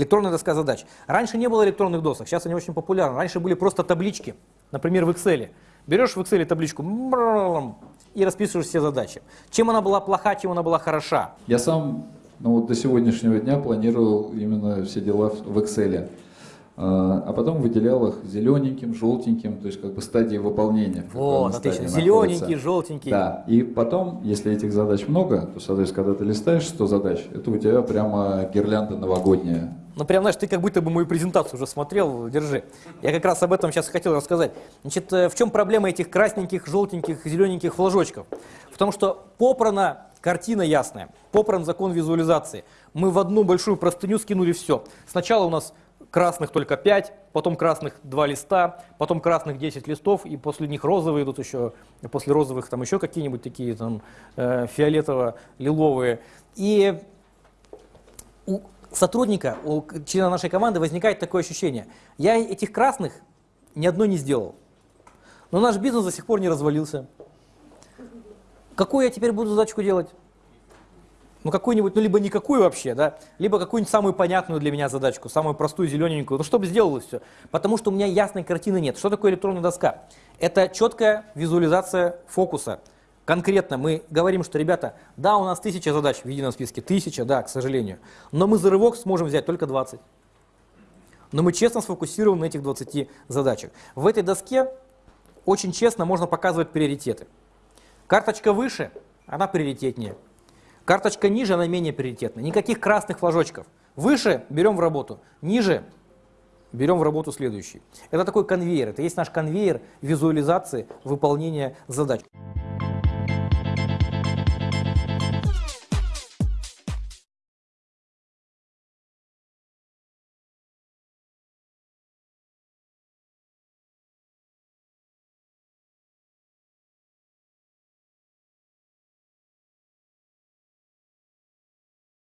Электронная доска задач. Раньше не было электронных досок, сейчас они очень популярны. Раньше были просто таблички, например, в Excel. Берешь в Excel табличку и расписываешь все задачи. Чем она была плоха, чем она была хороша. Я сам ну, вот до сегодняшнего дня планировал именно все дела в Excel. А, а потом выделял их зелененьким, желтеньким, то есть как бы стадии выполнения. Вот, отлично. Зелененький, желтенький. Да, и потом, если этих задач много, то, соответственно, когда ты листаешь 100 задач, это у тебя прямо гирлянда новогодняя. Ну, прям, знаешь, ты как будто бы мою презентацию уже смотрел, держи. Я как раз об этом сейчас хотел рассказать. Значит, э, в чем проблема этих красненьких, желтеньких, зелененьких флажочков? В том, что попрана картина ясная, попран закон визуализации. Мы в одну большую простыню скинули все. Сначала у нас красных только 5, потом красных 2 листа, потом красных 10 листов, и после них розовые идут еще, после розовых там еще какие-нибудь такие там э, фиолетово-лиловые. И у сотрудника, у члена нашей команды возникает такое ощущение, я этих красных ни одной не сделал, но наш бизнес до сих пор не развалился. Какую я теперь буду задачку делать? Ну какую-нибудь, ну либо никакую вообще, да, либо какую-нибудь самую понятную для меня задачку, самую простую, зелененькую, ну чтобы сделалось все. Потому что у меня ясной картины нет. Что такое электронная доска? Это четкая визуализация фокуса. Конкретно мы говорим, что, ребята, да, у нас тысяча задач в едином списке, тысяча, да, к сожалению, но мы за рывок сможем взять только 20. Но мы честно сфокусируем на этих 20 задачах. В этой доске очень честно можно показывать приоритеты. Карточка выше, она приоритетнее. Карточка ниже, она менее приоритетна. Никаких красных флажочков. Выше берем в работу, ниже берем в работу следующий. Это такой конвейер, это есть наш конвейер визуализации выполнения задач.